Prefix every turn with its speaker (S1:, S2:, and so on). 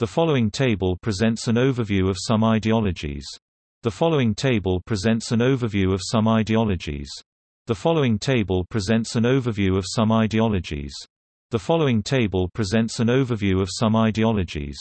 S1: The following table presents an overview of some ideologies. The following table presents an overview of some ideologies. The following table presents an overview of some ideologies. The following table presents an overview of some ideologies.